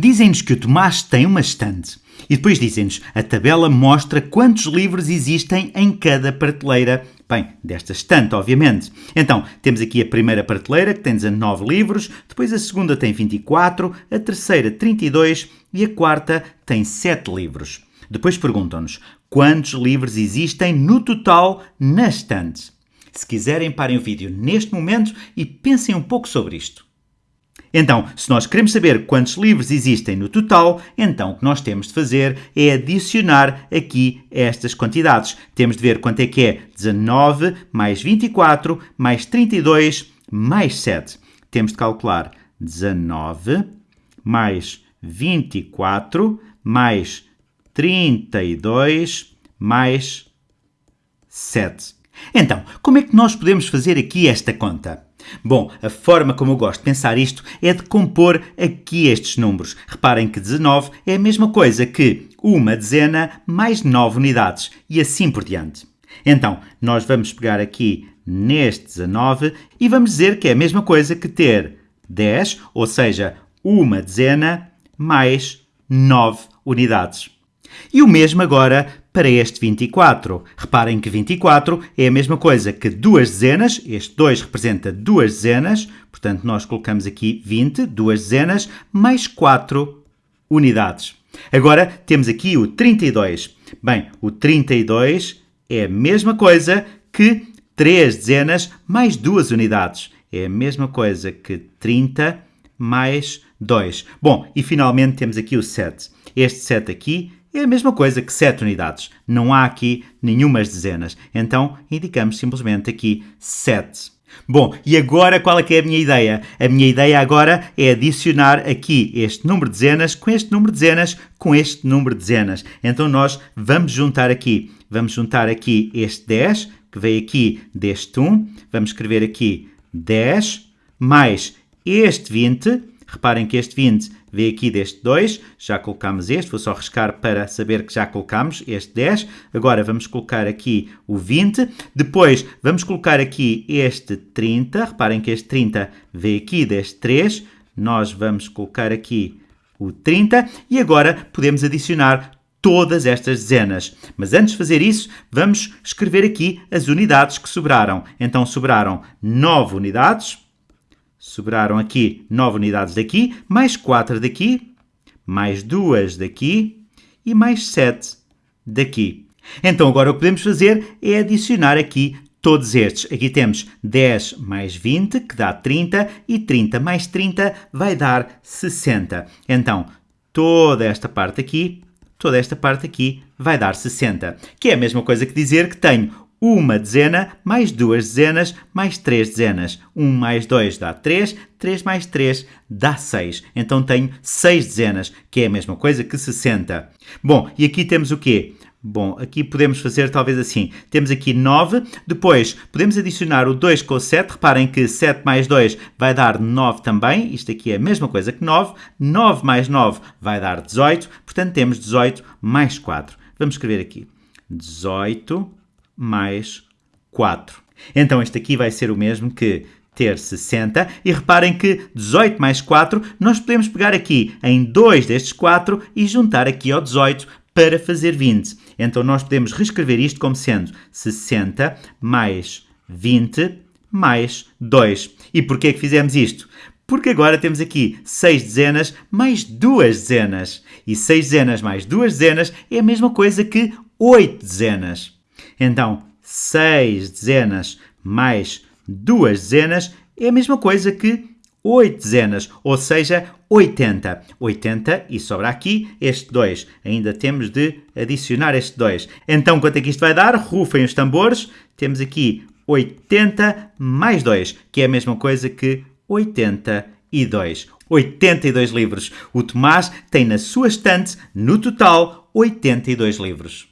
Dizem-nos que o Tomás tem uma estante. E depois dizem-nos, a tabela mostra quantos livros existem em cada prateleira. Bem, desta estante, obviamente. Então, temos aqui a primeira prateleira, que tem 19 livros, depois a segunda tem 24, a terceira 32 e a quarta tem 7 livros. Depois perguntam-nos, quantos livros existem no total na estante? Se quiserem, parem o vídeo neste momento e pensem um pouco sobre isto. Então, se nós queremos saber quantos livros existem no total, então o que nós temos de fazer é adicionar aqui estas quantidades. Temos de ver quanto é que é 19 mais 24 mais 32 mais 7. Temos de calcular 19 mais 24 mais 32 mais 7. Então, como é que nós podemos fazer aqui esta conta? Bom, a forma como eu gosto de pensar isto é de compor aqui estes números. Reparem que 19 é a mesma coisa que uma dezena mais 9 unidades e assim por diante. Então, nós vamos pegar aqui neste 19 e vamos dizer que é a mesma coisa que ter 10, ou seja, uma dezena mais 9 unidades. E o mesmo agora para este 24. Reparem que 24 é a mesma coisa que duas dezenas, este 2 representa duas dezenas, portanto nós colocamos aqui 20, duas dezenas, mais 4 unidades. Agora temos aqui o 32. Bem, o 32 é a mesma coisa que 3 dezenas mais 2 unidades. É a mesma coisa que 30 mais 2. Bom, e finalmente temos aqui o 7. Este 7 aqui é a mesma coisa que 7 unidades. Não há aqui nenhumas dezenas. Então, indicamos simplesmente aqui 7. Bom, e agora qual é que é a minha ideia? A minha ideia agora é adicionar aqui este número de dezenas com este número de dezenas com este número de dezenas. Então nós vamos juntar aqui, vamos juntar aqui este 10, que veio aqui deste 1, vamos escrever aqui 10, mais este 20, reparem que este 20 Vê aqui deste 2, já colocamos este, vou só riscar para saber que já colocamos este 10. Agora vamos colocar aqui o 20. Depois vamos colocar aqui este 30. Reparem que este 30 vê aqui deste 3. Nós vamos colocar aqui o 30 e agora podemos adicionar todas estas dezenas. Mas antes de fazer isso, vamos escrever aqui as unidades que sobraram. Então sobraram 9 unidades sobraram aqui 9 unidades daqui, mais 4 daqui, mais 2 daqui e mais 7 daqui. Então agora o que podemos fazer é adicionar aqui todos estes. Aqui temos 10 mais 20, que dá 30, e 30 mais 30 vai dar 60. Então, toda esta parte aqui, toda esta parte aqui vai dar 60, que é a mesma coisa que dizer que tenho uma dezena mais duas dezenas mais três dezenas. 1 mais 2 dá 3, 3 mais 3 dá 6. Então tenho 6 dezenas, que é a mesma coisa que 60. Bom, e aqui temos o quê? Bom, aqui podemos fazer talvez assim. Temos aqui 9, depois podemos adicionar o 2 com o 7. Reparem que 7 mais 2 vai dar 9 também. Isto aqui é a mesma coisa que 9. 9 mais 9 vai dar 18. Portanto, temos 18 mais 4. Vamos escrever aqui. 18 mais 4. Então este aqui vai ser o mesmo que ter 60. E reparem que 18 mais 4, nós podemos pegar aqui em dois destes 4 e juntar aqui ao 18 para fazer 20. Então nós podemos reescrever isto como sendo 60 mais 20 mais 2. E porquê que fizemos isto? Porque agora temos aqui 6 dezenas mais 2 dezenas. E 6 dezenas mais 2 dezenas é a mesma coisa que 8 dezenas. Então, 6 dezenas mais 2 dezenas é a mesma coisa que 8 dezenas, ou seja, 80. 80 e sobra aqui este 2. Ainda temos de adicionar este 2. Então, quanto é que isto vai dar? Rufem os tambores. Temos aqui 80 mais 2, que é a mesma coisa que 82. 82 livros. O Tomás tem na sua estante, no total, 82 livros.